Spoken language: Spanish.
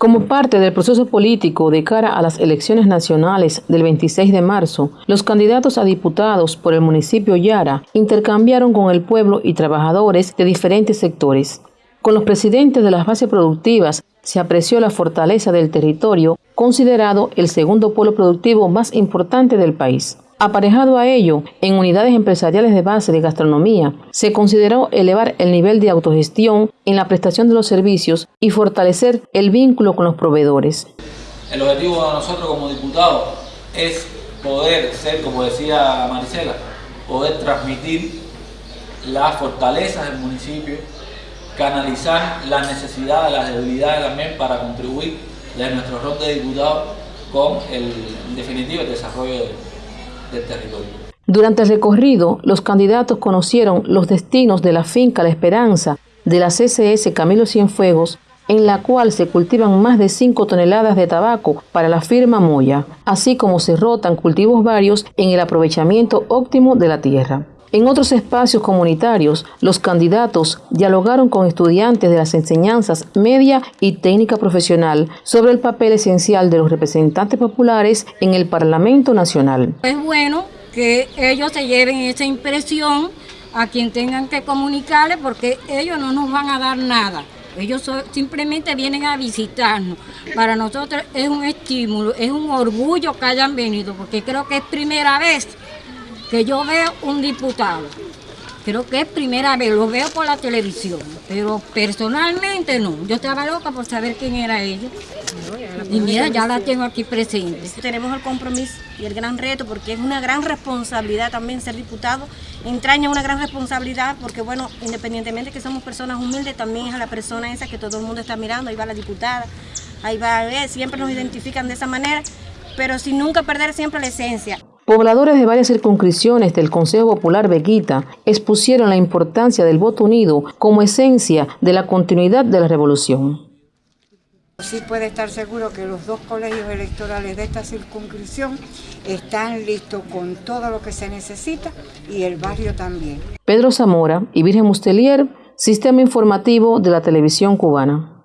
Como parte del proceso político de cara a las elecciones nacionales del 26 de marzo, los candidatos a diputados por el municipio Yara intercambiaron con el pueblo y trabajadores de diferentes sectores. Con los presidentes de las bases productivas se apreció la fortaleza del territorio, considerado el segundo polo productivo más importante del país. Aparejado a ello, en unidades empresariales de base de gastronomía, se consideró elevar el nivel de autogestión en la prestación de los servicios y fortalecer el vínculo con los proveedores. El objetivo de nosotros como diputados es poder ser, como decía Maricela, poder transmitir las fortalezas del municipio, canalizar las necesidades, las debilidades también para contribuir de nuestro rol de diputados con el, en definitiva, el desarrollo Durante el recorrido, los candidatos conocieron los destinos de la finca La Esperanza de la CCS Camilo Cienfuegos, en la cual se cultivan más de 5 toneladas de tabaco para la firma Moya, así como se rotan cultivos varios en el aprovechamiento óptimo de la tierra. En otros espacios comunitarios, los candidatos dialogaron con estudiantes de las enseñanzas media y técnica profesional sobre el papel esencial de los representantes populares en el Parlamento Nacional. Es bueno que ellos se lleven esa impresión a quien tengan que comunicarle porque ellos no nos van a dar nada. Ellos simplemente vienen a visitarnos. Para nosotros es un estímulo, es un orgullo que hayan venido, porque creo que es primera vez que yo veo un diputado. Creo que es primera vez, lo veo por la televisión, pero personalmente no. Yo estaba loca por saber quién era ella. Y mira, ya la tengo aquí presente. Tenemos el compromiso y el gran reto, porque es una gran responsabilidad también ser diputado. Entraña una gran responsabilidad, porque bueno, independientemente que somos personas humildes, también es a la persona esa que todo el mundo está mirando. Ahí va la diputada, ahí va, ver, siempre nos identifican de esa manera, pero sin nunca perder siempre la esencia. Pobladores de varias circunscripciones del Consejo Popular Bequita expusieron la importancia del voto unido como esencia de la continuidad de la revolución. Sí puede estar seguro que los dos colegios electorales de esta circunscripción están listos con todo lo que se necesita y el barrio también. Pedro Zamora y Virgen Mustelier, Sistema Informativo de la Televisión Cubana.